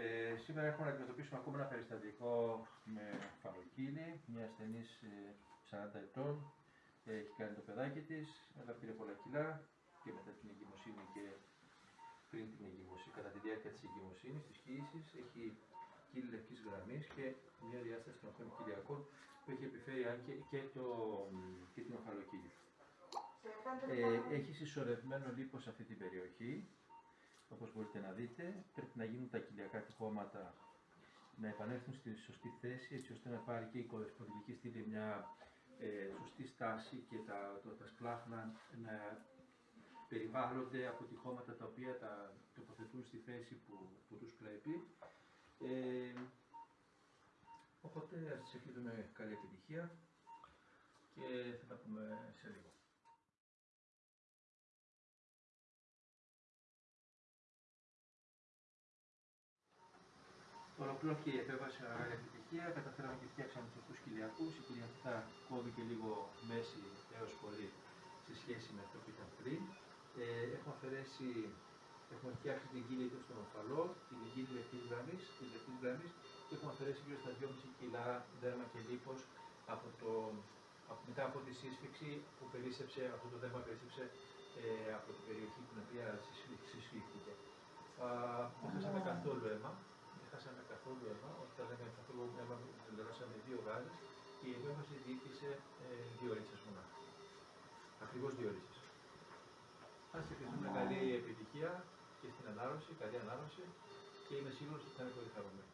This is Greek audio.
Ε, σήμερα έχουμε να αντιμετωπίσουμε ακόμα ένα περιστατικό με φαλοκύλη, μια ασθενής 40 ετών, ε, έχει κάνει το παιδάκι της, αλλά πήρε πολλά κιλά και μετά την εγκυμοσύνη και πριν την εγκυμοσύνη, κατά τη διάρκεια της εγκυμοσύνης, της κοίηση, έχει κύλη λευκής γραμμής και μια διάσταση των οθών κοιλιακών που έχει επιφέρει αν και, και, το, και την οφαλοκύλη. Ε, έχει συσσωρευμένο λίπος σε αυτή την περιοχή, όπως μπορείτε να δείτε, πρέπει να γίνουν τα κοιλιακά τυχώματα να επανέλθουν στη σωστή θέση, έτσι ώστε να πάρει και η κορεσπονδυλική στήλη μια ε, σωστή στάση και τα, το, τα σπλάχνα να περιβάλλονται από τυχώματα τα οποία τα τοποθετούν στη θέση που, που τους πρέπει. Ε, οπότε ας σας καλή επιτυχία και θα τα πούμε σε λίγο. Ολοκληρώθηκε η επέμβαση με μεγάλη επιτυχία. Καταφέραμε και φτιάξαμε τους σωστού κοιλιακού. Η κοιλιακά κόβει και λίγο μέση έως πολύ σε σχέση με αυτό που ήταν πριν. Ε, έχουμε αφαιρέσει, έχουμε φτιάξει την κύλια στον οφαλό, την κύλια λεπτή γραμμής, την λεπτή γραμμής και έχουμε αφαιρέσει γύρω στα 2,5 κιλά δέρμα και λίπος από το, από, μετά από τη σύσφυξη που περίσσεψε, αυτό το δέρμα περίσσεψε ε, από την περιοχή που την οποία συσφύχθηκε. Δεν χάσαμε καθόλου αίμα, δεν χάσαμε καθόλου αίμα, όταν λέμε καθόλου αίμα, τελειώσαμε δύο γάζες και η επέμβαση διοίκησε ε, δύο ρίτσες μονάχα. Ακριβώς δύο ρίτσες. Ας ευχηθούμε καλή επιτυχία και στην ανάρρωση, καλή ανάρρωση και είμαι σίγουρος ότι θα είναι πολύ χαρούμενοι.